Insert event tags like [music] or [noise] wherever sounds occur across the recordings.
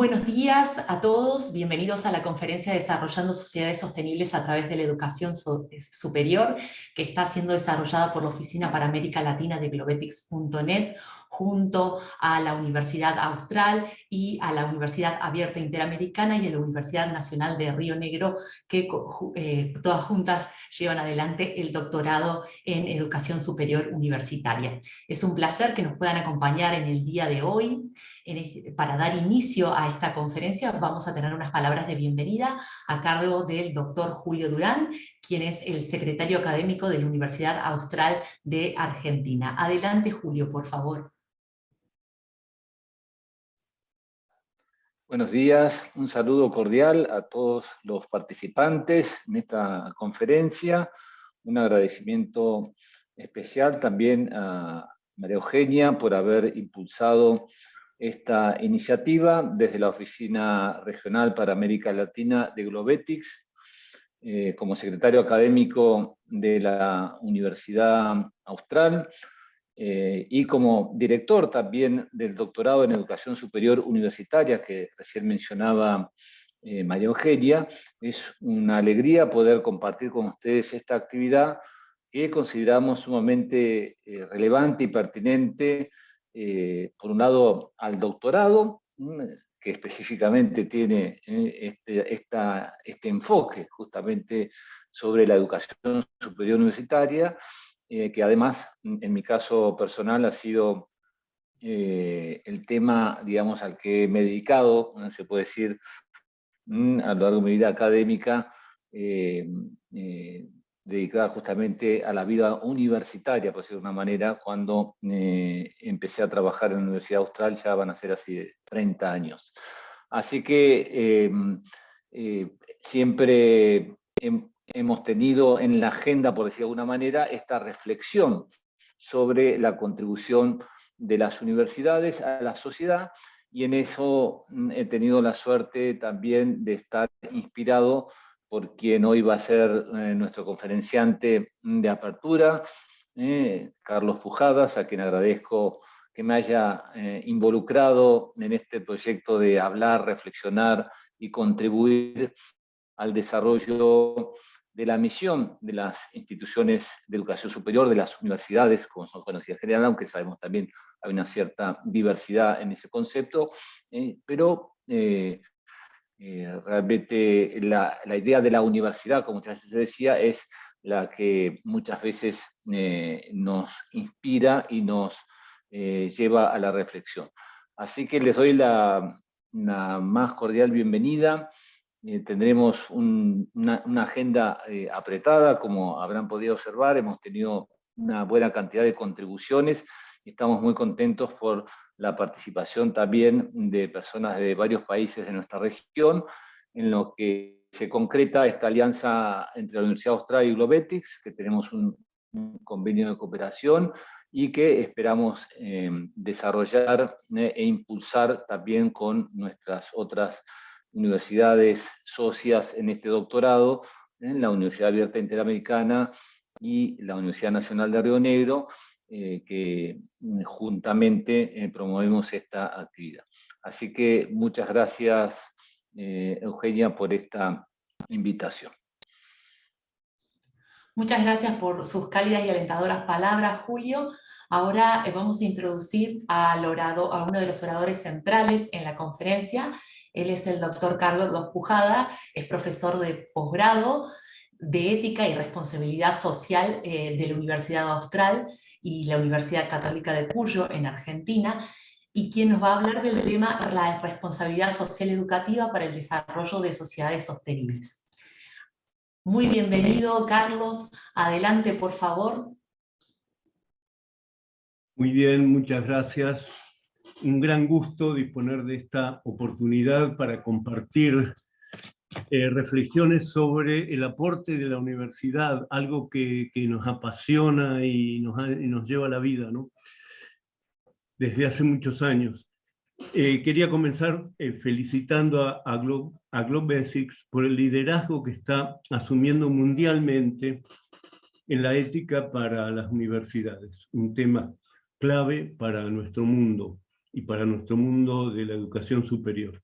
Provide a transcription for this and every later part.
Buenos días a todos, bienvenidos a la conferencia Desarrollando Sociedades Sostenibles a través de la Educación Superior, que está siendo desarrollada por la Oficina para América Latina de Globetics.net, junto a la Universidad Austral y a la Universidad Abierta Interamericana y a la Universidad Nacional de Río Negro, que eh, todas juntas llevan adelante el doctorado en Educación Superior Universitaria. Es un placer que nos puedan acompañar en el día de hoy. Para dar inicio a esta conferencia vamos a tener unas palabras de bienvenida a cargo del doctor Julio Durán, quien es el secretario académico de la Universidad Austral de Argentina. Adelante Julio, por favor. Buenos días, un saludo cordial a todos los participantes en esta conferencia, un agradecimiento especial también a María Eugenia por haber impulsado esta iniciativa desde la Oficina Regional para América Latina de Globetics, eh, como secretario académico de la Universidad Austral eh, y como director también del doctorado en Educación Superior Universitaria que recién mencionaba eh, María Eugenia. Es una alegría poder compartir con ustedes esta actividad que consideramos sumamente relevante y pertinente eh, por un lado, al doctorado, mm, que específicamente tiene eh, este, este, enfoque justamente sobre la educación superior universitaria, eh, que además, en mi caso personal, ha sido el tema, digamos, al que me he dedicado, se puede decir, mm, a lo largo de mi vida académica, dedicada justamente a la vida universitaria, por decirlo de una manera, cuando eh, empecé a trabajar en la Universidad Austral, ya van a ser así 30 años. Así que em, eh, siempre hemos tenido en la agenda, por decirlo de alguna manera, esta reflexión sobre la contribución de las universidades a la sociedad, y en eso mm, he tenido la suerte también de estar inspirado por quien hoy va a ser eh, nuestro conferenciante de apertura, eh, Carlos Pujadas, a quien agradezco que me haya eh, involucrado en este proyecto de hablar, reflexionar y contribuir al desarrollo de la misión de las instituciones de educación superior, de las universidades, como son conocidas en general, aunque sabemos también hay una cierta diversidad en ese concepto, pero realmente la, idea de la universidad, como muchas veces se decía, es la que muchas veces eh, nos inspira y nos eh, lleva a la reflexión. Así que les doy la, más cordial bienvenida. tendremos una, agenda apretada, como habrán podido observar, hemos tenido una buena cantidad de contribuciones y estamos muy contentos por la participación también de personas de varios países de nuestra región, en lo que se concreta esta alianza entre la Universidad Austral y Globetics, que tenemos un, convenio de cooperación y que esperamos em, desarrollar eh, e impulsar también con nuestras otras universidades socias en este doctorado, en la Universidad Abierta Interamericana y la Universidad Nacional de Río Negro, eh, que mm, juntamente eh, promovemos esta actividad. Así que muchas gracias, eh, Eugenia, por esta invitación. Muchas gracias por sus cálidas y alentadoras palabras, Julio. Ahora vamos a introducir al orado, a uno de los oradores centrales en la conferencia. Él es el doctor Carlos Dos Pujada, es profesor de posgrado de Ética y Responsabilidad Social de la Universidad Austral y la Universidad Católica de Cuyo, en Argentina, y quien nos va a hablar del tema la responsabilidad social educativa para el desarrollo de sociedades sostenibles. Muy bienvenido, Carlos. Adelante, por favor. Muy bien, muchas gracias. Un gran gusto disponer de esta oportunidad para compartir eh, reflexiones sobre el aporte de la universidad, algo que, nos apasiona y nos, lleva la vida, desde hace muchos años. Eh, quería comenzar eh, felicitando a, a, a Globesics por el liderazgo que está asumiendo mundialmente en la ética para las universidades, un tema clave para nuestro mundo y para nuestro mundo de la educación superior.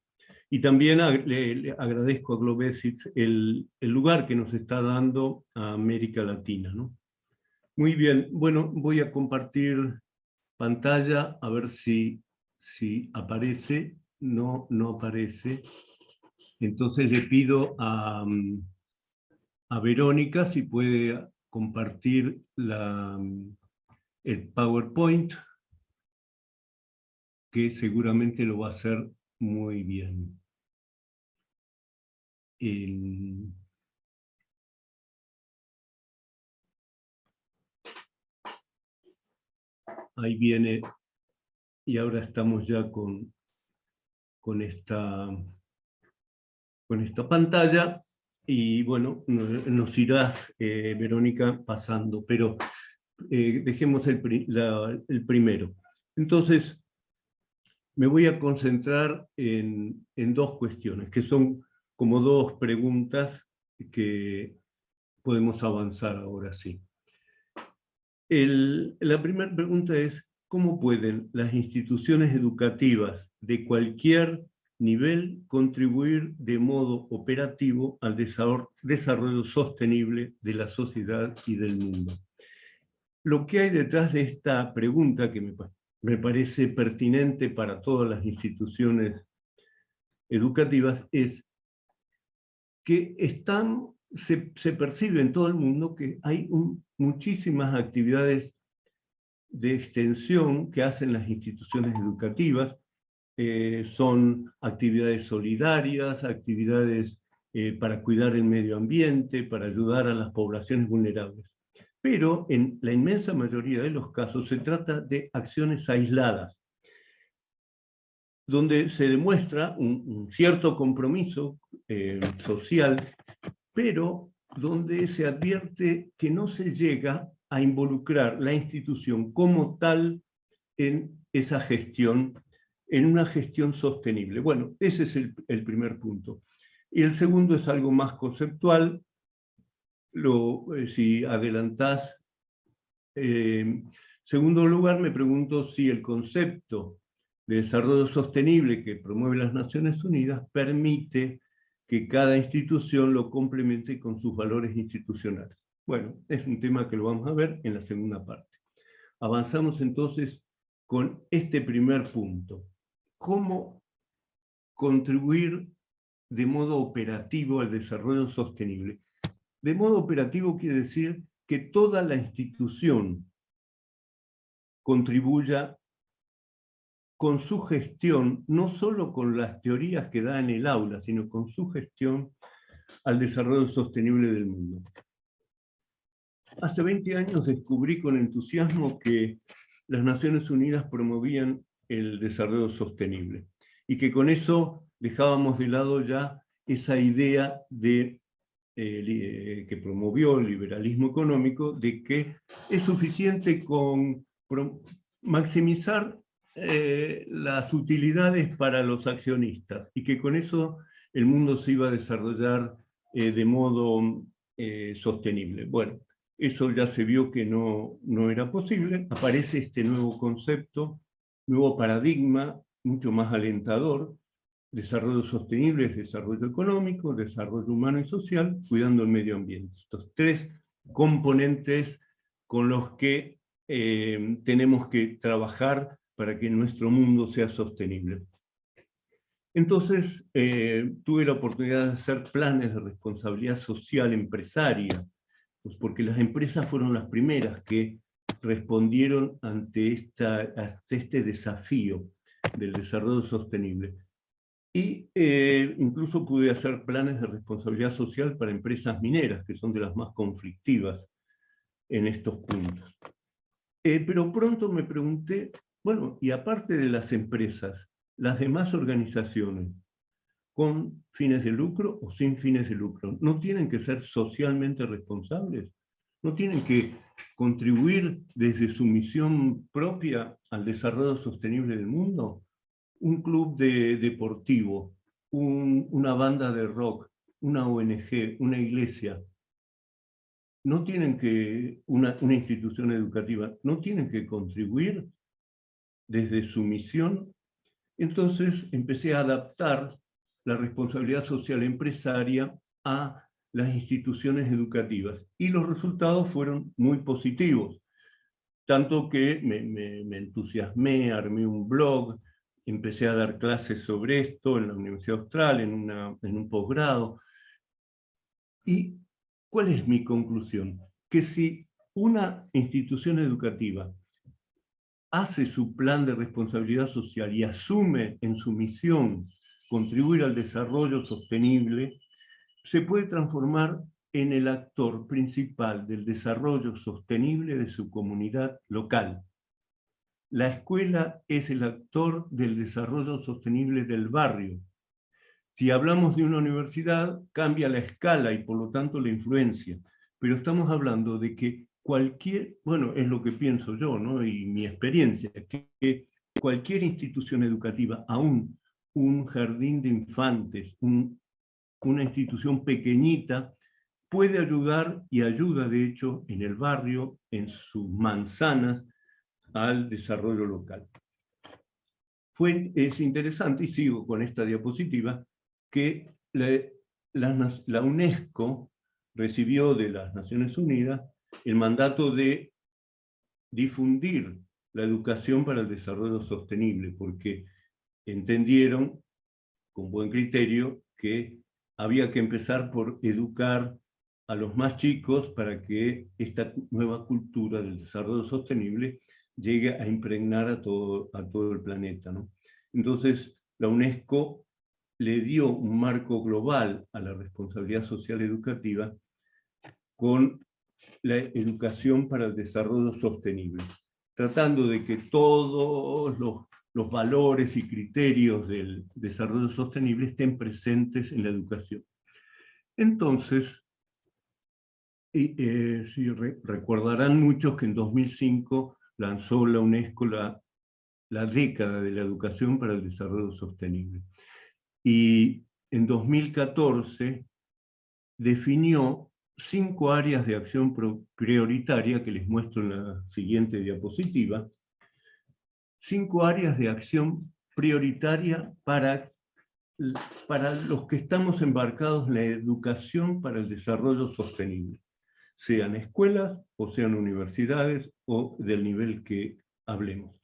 Y también le, agradezco a Globesic el, el, lugar que nos está dando a América Latina. ¿no? Muy bien, bueno, voy a compartir pantalla a ver si, si aparece. No, no aparece. Entonces le pido a, a Verónica si puede compartir la, el PowerPoint, que seguramente lo va a hacer muy bien. Ahí viene, y ahora estamos ya con, con, esta, con esta pantalla, y bueno, nos, irás, eh, Verónica, pasando, pero eh, dejemos el, el primero. Entonces, me voy a concentrar en, dos cuestiones, que son como dos preguntas que podemos avanzar ahora sí. la primera pregunta es, ¿cómo pueden las instituciones educativas de cualquier nivel contribuir de modo operativo al desarrollo sostenible de la sociedad y del mundo? Lo que hay detrás de esta pregunta, que me me parece pertinente para todas las instituciones educativas es que están, se, percibe en todo el mundo que hay muchísimas actividades de extensión que hacen las instituciones educativas, eh, son actividades solidarias, actividades eh, para cuidar el medio ambiente, para ayudar a las poblaciones vulnerables pero en la inmensa mayoría de los casos se trata de acciones aisladas, donde se demuestra un, cierto compromiso eh, social, pero donde se advierte que no se llega a involucrar la institución como tal en esa gestión, en una gestión sostenible. Bueno, ese es el, el primer punto. Y el segundo es algo más conceptual, eh, si adelantás. Eh, segundo lugar, me pregunto si el concepto de desarrollo sostenible que promueve las Naciones Unidas permite que cada institución lo complemente con sus valores institucionales. Bueno, es un tema que lo vamos a ver en la segunda parte. Avanzamos entonces con este primer punto. ¿Cómo contribuir de modo operativo al desarrollo sostenible? De modo operativo quiere decir que toda la institución contribuya con su gestión, no solo con las teorías que da en el aula, sino con su gestión al desarrollo sostenible del mundo. Hace 20 años descubrí con entusiasmo que las Naciones Unidas promovían el desarrollo sostenible y que con eso dejábamos de lado ya esa idea de eh, que promovió el liberalismo económico, de que es suficiente con maximizar eh, las utilidades para los accionistas y que con eso el mundo se iba a desarrollar eh, de modo sostenible. Bueno, eso ya se vio que no, no era posible, aparece este nuevo concepto, nuevo paradigma, mucho más alentador, Desarrollo sostenible es desarrollo económico, desarrollo humano y social, cuidando el medio ambiente. Estos tres componentes con los que eh, tenemos que trabajar para que nuestro mundo sea sostenible. Entonces, eh, tuve la oportunidad de hacer planes de responsabilidad social empresaria, pues porque las empresas fueron las primeras que respondieron ante, este desafío del desarrollo sostenible. Y eh, incluso pude hacer planes de responsabilidad social para empresas mineras, que son de las más conflictivas en estos puntos. Eh, pero pronto me pregunté, bueno, y aparte de las empresas, las demás organizaciones, con fines de lucro o sin fines de lucro, ¿no tienen que ser socialmente responsables? ¿No tienen que contribuir desde su misión propia al desarrollo sostenible del mundo? Un club de, deportivo, una banda de rock, una ONG, una iglesia, no tienen que, una, una institución educativa, no tienen que contribuir desde su misión. Entonces empecé a adaptar la responsabilidad social empresaria a las instituciones educativas. Y los resultados fueron muy positivos. Tanto que me, me, entusiasmé, armé un blog, empecé a dar clases sobre esto en la Universidad Austral, en, en un posgrado. ¿Y cuál es mi conclusión? Que si una institución educativa hace su plan de responsabilidad social y asume en su misión contribuir al desarrollo sostenible, se puede transformar en el actor principal del desarrollo sostenible de su comunidad local. La escuela es el actor del desarrollo sostenible del barrio. Si hablamos de una universidad, cambia la escala y por lo tanto la influencia, pero estamos hablando de que cualquier, bueno, es lo que pienso yo, ¿no? y mi experiencia, que, cualquier institución educativa, aún un jardín de infantes, una institución pequeñita, puede ayudar y ayuda de hecho en el barrio, en sus manzanas, al desarrollo local. Fue, es interesante, y sigo con esta diapositiva, que la, la UNESCO recibió de las Naciones Unidas el mandato de difundir la educación para el desarrollo sostenible, porque entendieron, con buen criterio, que había que empezar por educar a los más chicos para que esta nueva cultura del desarrollo sostenible llegue a impregnar a todo, a todo el planeta. ¿no? Entonces, la UNESCO le dio un marco global a la responsabilidad social educativa con la educación para el desarrollo sostenible, tratando de que todos los, los valores y criterios del desarrollo sostenible estén presentes en la educación. Entonces, y, eh, si recordarán muchos que en 2005 lanzó la UNESCO la, década de la educación para el desarrollo sostenible. Y en 2014 definió cinco áreas de acción prioritaria que les muestro en la siguiente diapositiva. Cinco áreas de acción prioritaria para, para los que estamos embarcados en la educación para el desarrollo sostenible, sean escuelas o sean universidades o del nivel que hablemos.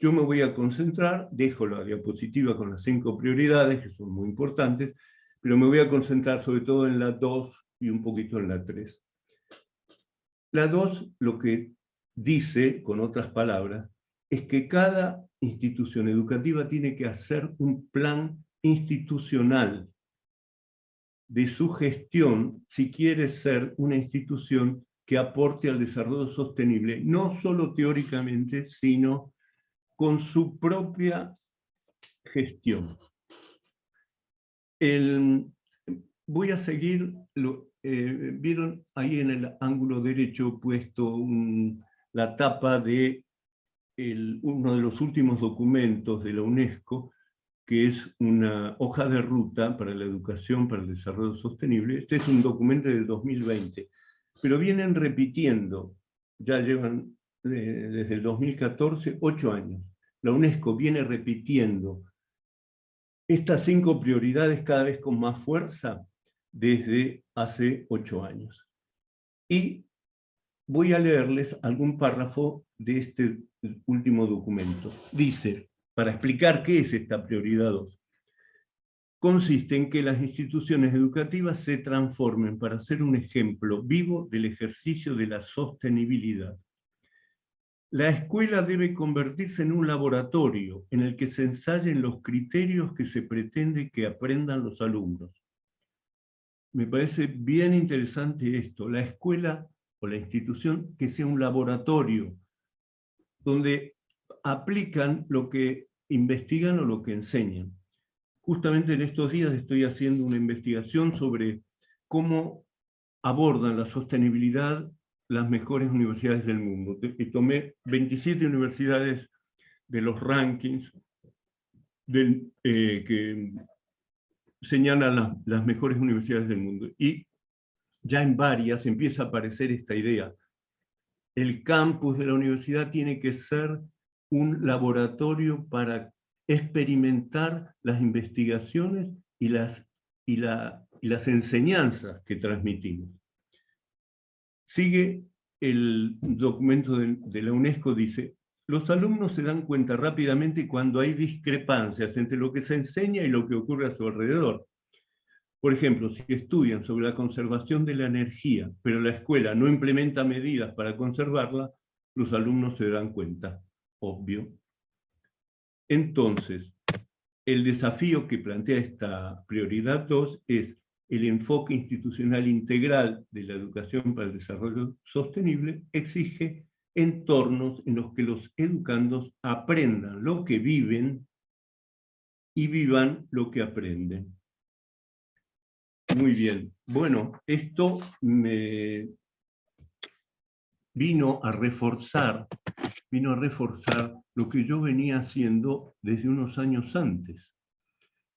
Yo me voy a concentrar, dejo la diapositiva con las cinco prioridades, que son muy importantes, pero me voy a concentrar sobre todo en las dos y un poquito en la 3. La 2 lo que dice, con otras palabras, es que cada institución educativa tiene que hacer un plan institucional de su gestión si quiere ser una institución que aporte al desarrollo sostenible, no solo teóricamente, sino con su propia gestión. El, voy a seguir, lo, eh, vieron ahí en el ángulo derecho puesto la tapa de uno de los últimos documentos de la UNESCO, que es una hoja de ruta para la educación para el desarrollo sostenible. Este es un documento del 2020, pero vienen repitiendo, ya llevan eh, desde el 2014, ocho años. La UNESCO viene repitiendo estas cinco prioridades cada vez con más fuerza desde hace ocho años. Y voy a leerles algún párrafo de este último documento. Dice, para explicar qué es esta prioridad 2, consiste en que las instituciones educativas se transformen para ser un ejemplo vivo del ejercicio de la sostenibilidad. La escuela debe convertirse en un laboratorio en el que se ensayen los criterios que se pretende que aprendan los alumnos me parece bien interesante esto, la escuela o la institución que sea un laboratorio donde aplican lo que investigan o lo que enseñan. Justamente en estos días estoy haciendo una investigación sobre cómo abordan la sostenibilidad las mejores universidades del mundo. Y tomé 27 universidades de los rankings del, eh, que señalan las, mejores universidades del mundo. Y ya en varias empieza a aparecer esta idea. El campus de la universidad tiene que ser un laboratorio para experimentar las investigaciones y las, y, la, y las enseñanzas que transmitimos. Sigue el documento de, de la UNESCO, dice, los alumnos se dan cuenta rápidamente cuando hay discrepancias entre lo que se enseña y lo que ocurre a su alrededor. Por ejemplo, si estudian sobre la conservación de la energía, pero la escuela no implementa medidas para conservarla, los alumnos se dan cuenta, obvio. Entonces, el desafío que plantea esta prioridad 2 es el enfoque institucional integral de la educación para el desarrollo sostenible exige entornos en los que los educandos aprendan lo que viven y vivan lo que aprenden. Muy bien. Bueno, esto me vino a reforzar, vino a reforzar lo que yo venía haciendo desde unos años antes,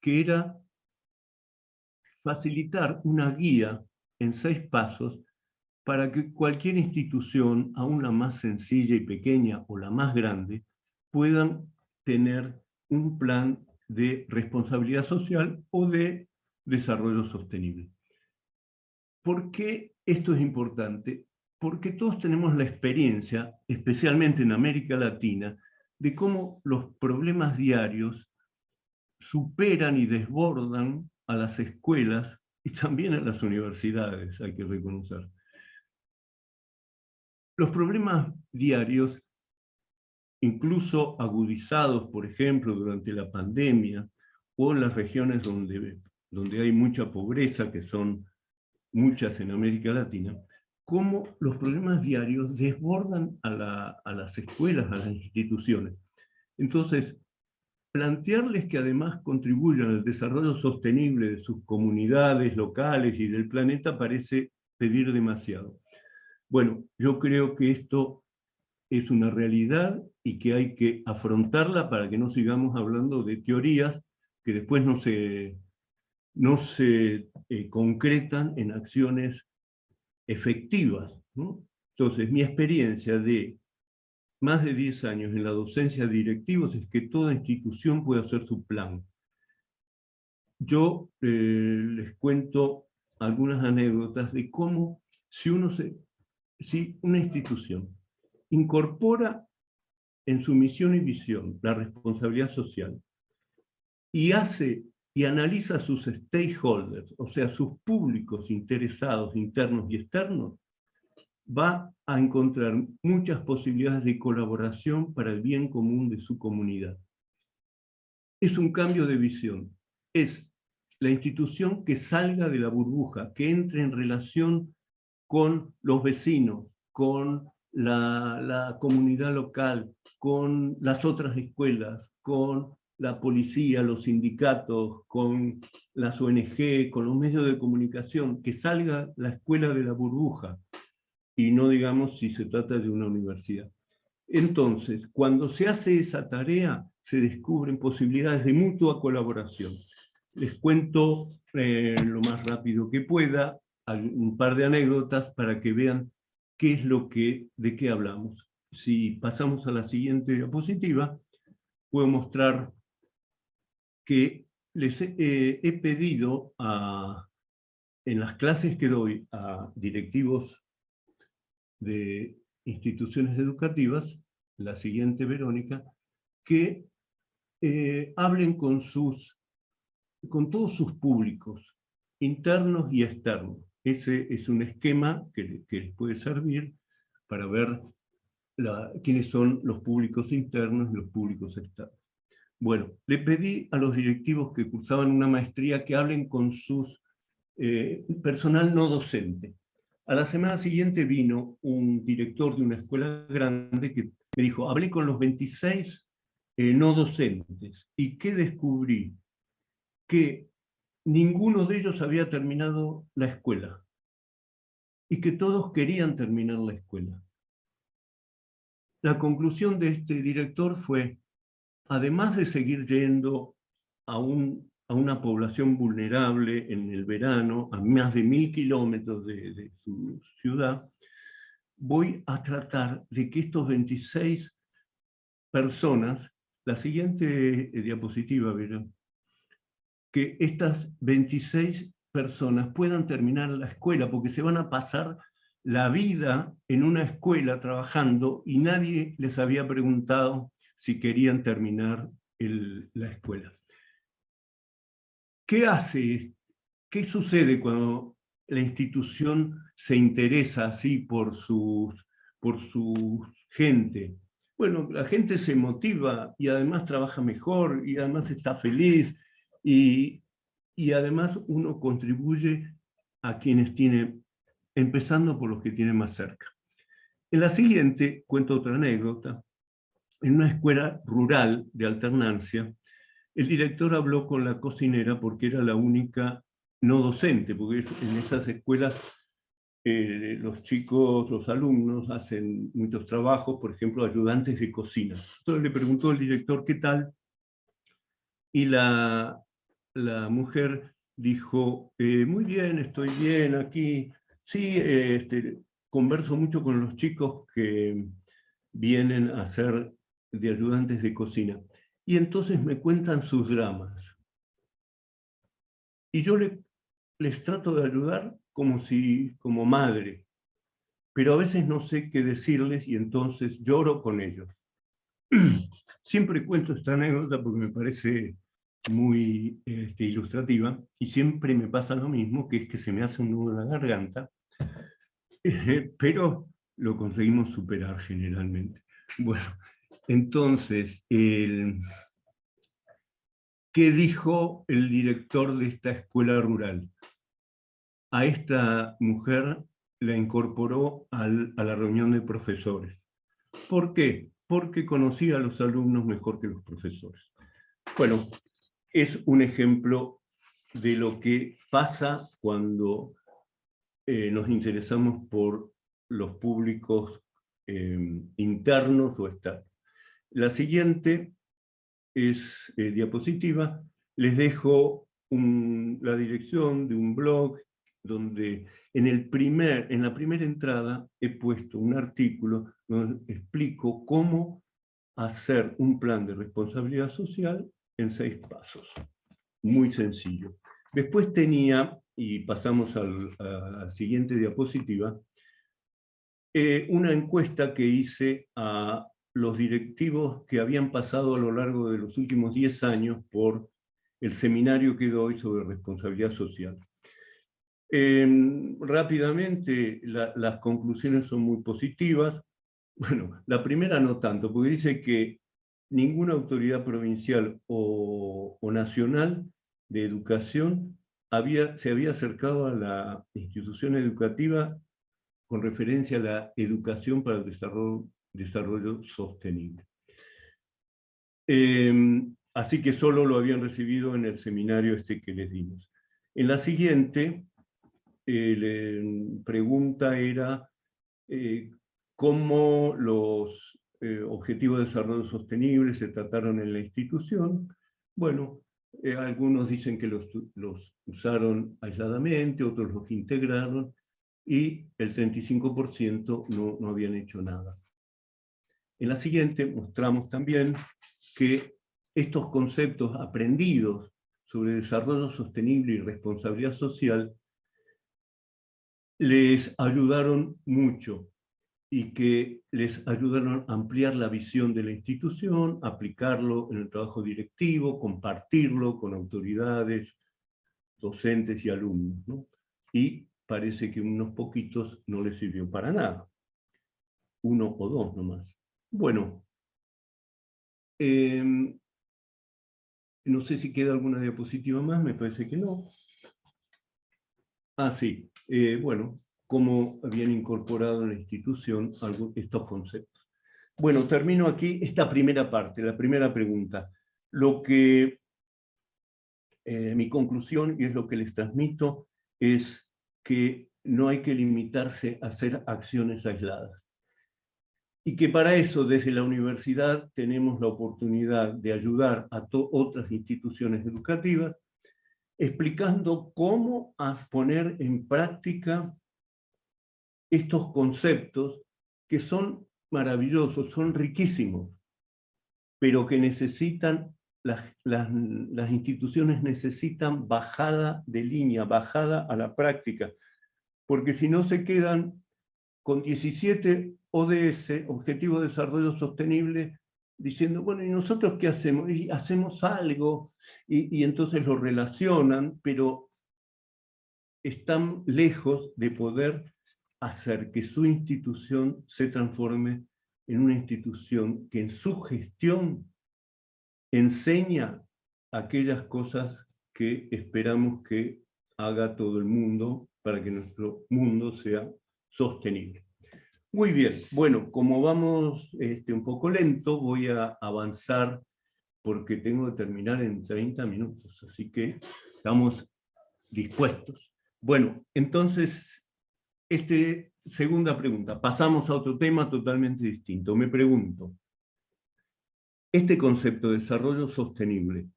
que era facilitar una guía en seis pasos para que cualquier institución, aún la más sencilla y pequeña o la más grande, puedan tener un plan de responsabilidad social o de desarrollo sostenible. ¿Por qué esto es importante? Porque todos tenemos la experiencia, especialmente en América Latina, de cómo los problemas diarios superan y desbordan a las escuelas y también a las universidades, hay que reconocer. Los problemas diarios, incluso agudizados, por ejemplo, durante la pandemia, o en las regiones donde donde hay mucha pobreza, que son muchas en América Latina, cómo los problemas diarios desbordan a, las escuelas, a las instituciones. Entonces, plantearles que además contribuyan al desarrollo sostenible de sus comunidades locales y del planeta parece pedir demasiado. Bueno, yo creo que esto es una realidad y que hay que afrontarla para que no sigamos hablando de teorías que después no se, no se eh, concretan en acciones efectivas. Entonces, mi experiencia de más de 10 años en la docencia de directivos es que toda institución puede hacer su plan. Yo eh, les cuento algunas anécdotas de cómo si, uno se, si una institución incorpora en su misión y visión la responsabilidad social y hace y analiza sus stakeholders, o sea, sus públicos interesados internos y externos, va a encontrar muchas posibilidades de colaboración para el bien común de su comunidad. Es un cambio de visión. Es la institución que salga de la burbuja, que entre en relación con los vecinos, con la, la comunidad local, con las otras escuelas, con la policía, los sindicatos, con las ONG, con los medios de comunicación, que salga la escuela de la burbuja, y no digamos si se trata de una universidad. Entonces, cuando se hace esa tarea, se descubren posibilidades de mutua colaboración. Les cuento eh, lo más rápido que pueda un par de anécdotas para que vean qué es lo que, de qué hablamos. Si pasamos a la siguiente diapositiva, puedo mostrar que les he, eh, pedido en las clases que doy a directivos de instituciones educativas, la siguiente Verónica, que eh, hablen con, sus, con todos sus públicos, internos y externos. Ese es un esquema que, les puede servir para ver quiénes son los públicos internos y los públicos externos. Bueno, le pedí a los directivos que cursaban una maestría que hablen con sus eh, personal no docente. A la semana siguiente vino un director de una escuela grande que me dijo, hablé con los 26 eh, no docentes, ¿y qué descubrí? Que ninguno de ellos había terminado la escuela, y que todos querían terminar la escuela. La conclusión de este director fue, además de seguir yendo a, una población vulnerable en el verano, a más de mil kilómetros de, su ciudad, voy a tratar de que estos 26 personas, la siguiente eh, diapositiva, que estas 26 personas puedan terminar la escuela, porque se van a pasar la vida en una escuela trabajando y nadie les había preguntado si querían terminar la escuela. ¿Qué hace? ¿Qué sucede cuando la institución se interesa así por sus, por su gente? Bueno, la gente se motiva y además trabaja mejor y además está feliz y, y además uno contribuye a quienes tienen empezando por los que tienen más cerca. En la siguiente cuento otra anécdota. En una escuela rural de alternancia, el director habló con la cocinera porque era la única no docente, porque en esas escuelas eh, los chicos, los alumnos hacen muchos trabajos, por ejemplo, ayudantes de cocina. Entonces le preguntó al director qué tal, y la, la mujer dijo, eh, muy bien, estoy bien aquí, Sí, este, converso mucho con los chicos que vienen a ser de ayudantes de cocina. Y entonces me cuentan sus dramas. Y yo les trato de ayudar como, si, como madre. Pero a veces no sé qué decirles y entonces lloro con ellos. [clears throat] Siempre cuento esta anécdota porque me parece muy este, ilustrativa y siempre me pasa lo mismo, que es que se me hace un nudo en la garganta [laughs] pero lo conseguimos superar generalmente. Bueno, entonces, ¿qué dijo el director de esta escuela rural? A esta mujer la incorporó a la reunión de profesores. ¿Por qué? Porque conocía a los alumnos mejor que los profesores. Bueno, es un ejemplo de lo que pasa cuando eh, nos interesamos por los públicos em, internos o externos. La siguiente es eh, diapositiva. Les dejo la dirección de un blog donde en, el primer, en la primera entrada he puesto un artículo donde explico cómo hacer un plan de responsabilidad social en seis pasos. Muy sencillo. Después tenía y pasamos a la siguiente diapositiva, eh, una encuesta que hice a los directivos que habían pasado a lo largo de los últimos 10 años por el seminario que doy sobre responsabilidad social. Em, rápidamente, las conclusiones son muy positivas. Bueno, la primera no tanto, porque dice que ninguna autoridad provincial o, o nacional de educación se había acercado a la institución educativa con referencia a la educación para el desarrollo, sostenible. Em, así que solo lo habían recibido en el seminario este que les dimos. En la siguiente, la pregunta era eh, cómo los eh, objetivos de desarrollo sostenible se trataron en la institución. Bueno, eh, algunos dicen que los, usaron aisladamente, otros los integraron, y el 35% no, no habían hecho nada. En la siguiente mostramos también que estos conceptos aprendidos sobre desarrollo sostenible y responsabilidad social les ayudaron mucho y que les ayudaron a ampliar la visión de la institución, aplicarlo en el trabajo directivo, compartirlo con autoridades, docentes y alumnos. Y parece que unos poquitos no les sirvió para nada. Uno o dos nomás. Bueno, em, no sé si queda alguna diapositiva más, me parece que no. Ah, sí. Eh, bueno, cómo habían incorporado en la institución estos conceptos. Bueno, termino aquí esta primera parte, la primera pregunta. Lo que, eh, mi conclusión, y es lo que les transmito, es que no hay que limitarse a hacer acciones aisladas. Y que para eso, desde la universidad, tenemos la oportunidad de ayudar a otras instituciones educativas, explicando cómo poner en práctica estos conceptos que son maravillosos, son riquísimos, pero que necesitan las, las, instituciones necesitan bajada de línea, bajada a la práctica, porque si no se quedan con 17 ODS, Objetivo de Desarrollo Sostenible, diciendo, bueno, ¿y nosotros qué hacemos? Y hacemos algo, y, y entonces lo relacionan, pero están lejos de poder hacer que su institución se transforme en una institución que en su gestión enseña aquellas cosas que esperamos que haga todo el mundo para que nuestro mundo sea sostenible. Muy bien, bueno, como vamos este, un poco lento, voy a avanzar porque tengo que terminar en 30 minutos, así que estamos dispuestos. Bueno, entonces, este, segunda pregunta, pasamos a otro tema totalmente distinto. Me pregunto, este concepto de desarrollo sostenible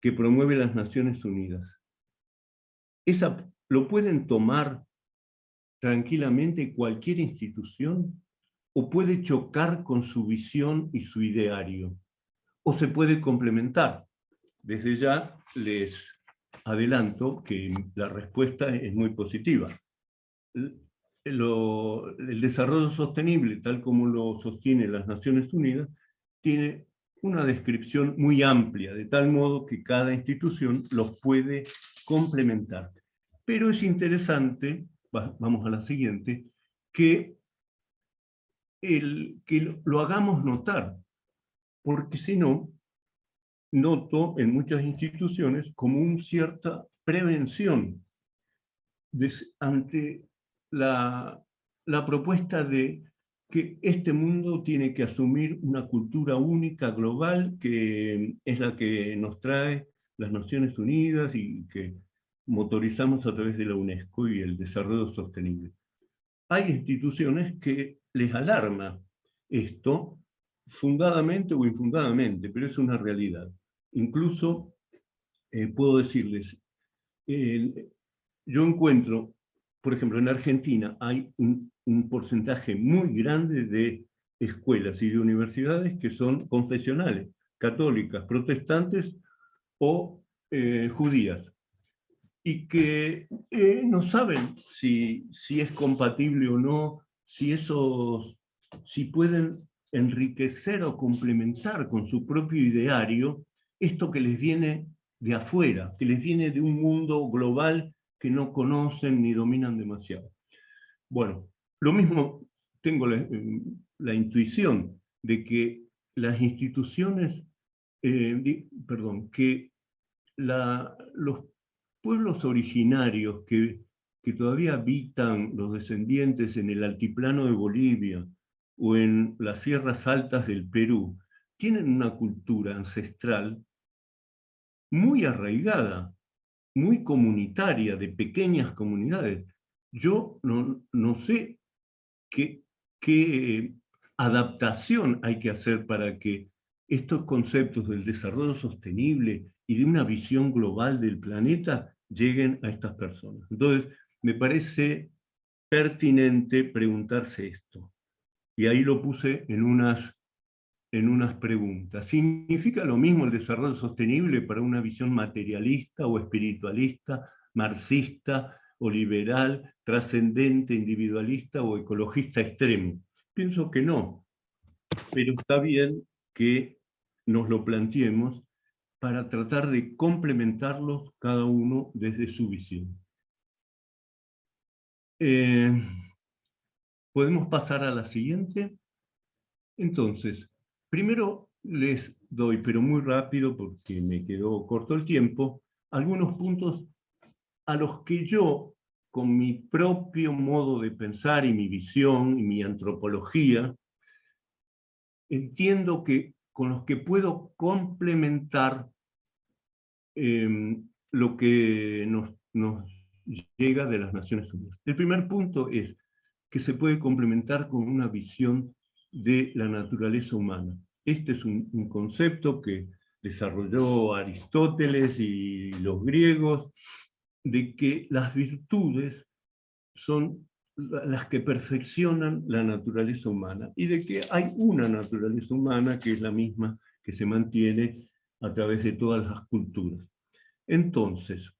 que promueve las Naciones Unidas, esa, ¿lo pueden tomar tranquilamente cualquier institución? ¿O puede chocar con su visión y su ideario? ¿O se puede complementar? Desde ya les adelanto que la respuesta es muy positiva. el desarrollo sostenible, tal como lo sostienen las Naciones Unidas, tiene una descripción muy amplia, de tal modo que cada institución los puede complementar. Pero es interesante, vamos a la siguiente, que, el, que lo hagamos notar, porque si no, noto en muchas instituciones como una cierta prevención ante la, la propuesta de que este mundo tiene que asumir una cultura única, global, que es la que nos trae las Naciones Unidas y que motorizamos a través de la UNESCO y el desarrollo sostenible. Hay instituciones que les alarma esto, fundadamente o infundadamente, pero es una realidad. Incluso eh, puedo decirles, yo encuentro, por ejemplo, en Argentina hay un porcentaje muy grande de escuelas y de universidades que son confesionales, católicas, protestantes o eh, judías, y que eh, no saben si, si es compatible o no, si, esos, si pueden enriquecer o complementar con su propio ideario esto que les viene de afuera, que les viene de un mundo global que no conocen ni dominan demasiado. Bueno, lo mismo tengo la, intuición de que las instituciones, eh, perdón, que los pueblos originarios que, que todavía habitan los descendientes en el altiplano de Bolivia o en las sierras altas del Perú, tienen una cultura ancestral muy arraigada, muy comunitaria, de pequeñas comunidades. Yo no, no sé qué, qué adaptación hay que hacer para que estos conceptos del desarrollo sostenible y de una visión global del planeta lleguen a estas personas. Entonces, me parece pertinente preguntarse esto. Y ahí lo puse en unas, en unas preguntas. ¿Significa lo mismo el desarrollo sostenible para una visión materialista o espiritualista, marxista, o liberal, trascendente, individualista o ecologista extremo. Pienso que no, pero está bien que nos lo planteemos para tratar de complementarlos cada uno desde su visión. Eh, ¿Podemos pasar a la siguiente? Entonces, primero les doy, pero muy rápido porque me quedó corto el tiempo, algunos puntos a los que yo, con mi propio modo de pensar y mi visión y mi antropología, entiendo que con los que puedo complementar em, lo que nos, llega de las Naciones Unidas. El primer punto es que se puede complementar con una visión de la naturaleza humana. Este es un concepto que desarrolló Aristóteles y los griegos, de que las virtudes son las que perfeccionan la naturaleza humana y de que hay una naturaleza humana que es la misma que se mantiene a través de todas las culturas. Entonces,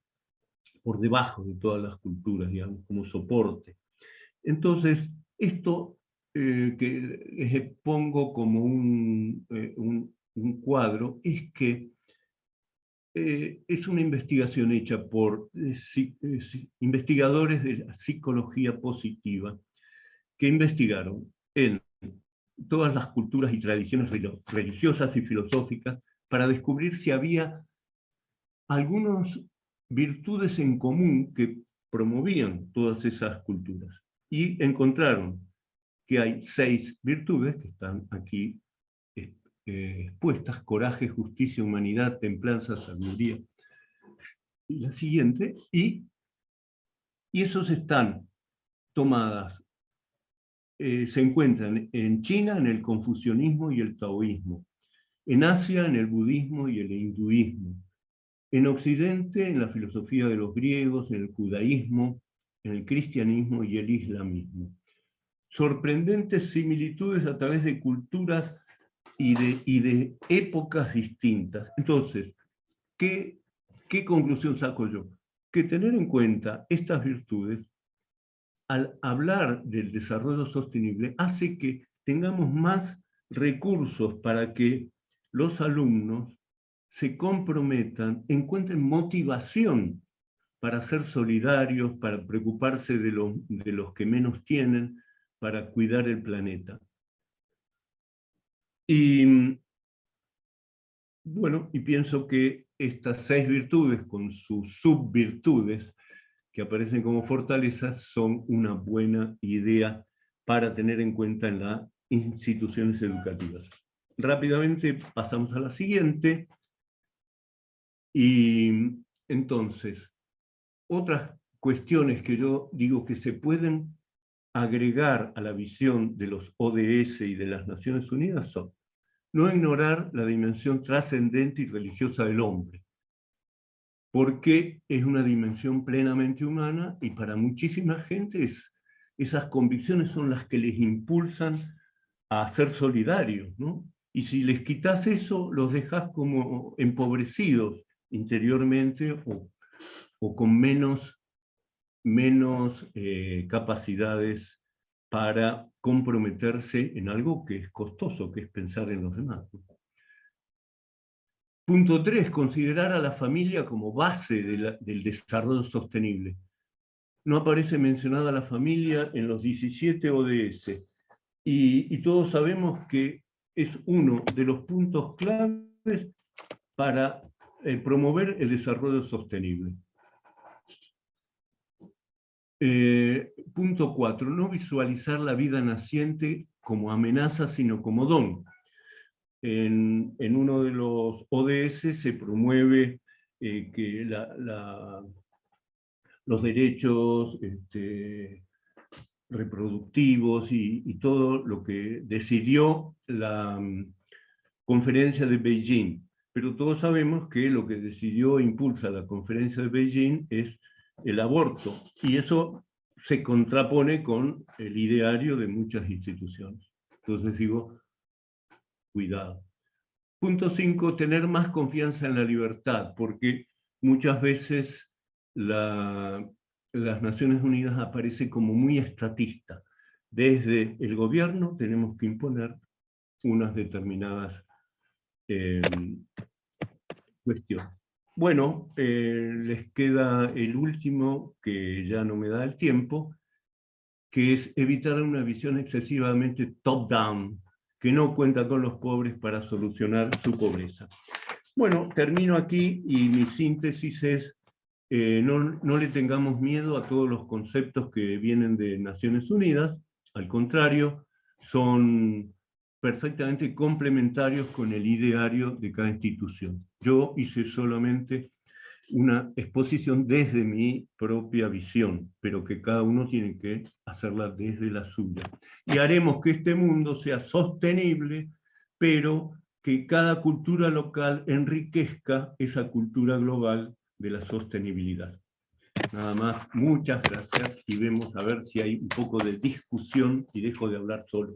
por debajo de todas las culturas, digamos, como soporte. Entonces, esto eh, que les pongo como un, eh, un, cuadro es que eh, es una investigación hecha por investigadores de psicología positiva que investigaron en todas las culturas y tradiciones religiosas y filosóficas para descubrir si había algunas virtudes en común que promovían todas esas culturas. Y encontraron que hay seis virtudes que están aquí eh, expuestas, coraje, justicia, humanidad, templanza, sabiduría. Y la siguiente, y, y esos están tomadas, eh, se encuentran en China en el confucianismo y el taoísmo, en Asia en el budismo y el hinduismo, en Occidente en la filosofía de los griegos, en el judaísmo, en el cristianismo y el islamismo sorprendentes similitudes a través de culturas y de, y de épocas distintas. Entonces, ¿qué, ¿qué conclusión saco yo? Que tener en cuenta estas virtudes, al hablar del desarrollo sostenible, hace que tengamos más recursos para que los alumnos se comprometan, encuentren motivación para ser solidarios, para preocuparse de, de los que menos tienen, para cuidar el planeta. Y bueno, y pienso que estas seis virtudes con sus subvirtudes que aparecen como fortalezas son una buena idea para tener en cuenta en las instituciones educativas. Rápidamente pasamos a la siguiente. Y entonces, otras cuestiones que yo digo que se pueden agregar a la visión de los ODS y de las Naciones Unidas son no ignorar la dimensión trascendente y religiosa del hombre, porque es una dimensión plenamente humana y para muchísima gente esas convicciones son las que les impulsan a ser solidarios, ¿no? Y si les quitas eso, los dejas como empobrecidos interiormente o, o con menos menos eh, capacidades para comprometerse en algo que es costoso, que es pensar en los demás. Punto 3. Considerar a la familia como base del desarrollo sostenible. No aparece mencionada la familia en los 17 ODS, y, todos sabemos que es uno de los puntos claves para eh, promover el desarrollo sostenible. Eh, punto 4. No visualizar la vida naciente como amenaza, sino como don. En, uno de los ODS se promueve eh, que los derechos este, reproductivos y, todo lo que decidió la mm, conferencia de Beijing. Pero todos sabemos que lo que decidió impulsa la conferencia de Beijing es el aborto, y eso se contrapone con el ideario de muchas instituciones. Entonces digo, cuidado. Punto 5, tener más confianza en la libertad, porque muchas veces las Naciones Unidas aparece como muy estatista. Desde el gobierno tenemos que imponer unas determinadas eh, cuestiones. Bueno, eh, les queda el último, que ya no me da el tiempo, que es evitar una visión excesivamente top-down, que no cuenta con los pobres para solucionar su pobreza. Bueno, termino aquí y mi síntesis es, eh, no, no le tengamos miedo a todos los conceptos que vienen de Naciones Unidas, al contrario, son perfectamente complementarios con el ideario de cada institución. Yo hice solamente una exposición desde mi propia visión, pero que cada uno tiene que hacerla desde la suya. Y haremos que este mundo sea sostenible, pero que cada cultura local enriquezca esa cultura global de la sostenibilidad. Nada más, muchas gracias y vemos a ver si hay un poco de discusión y dejo de hablar solo.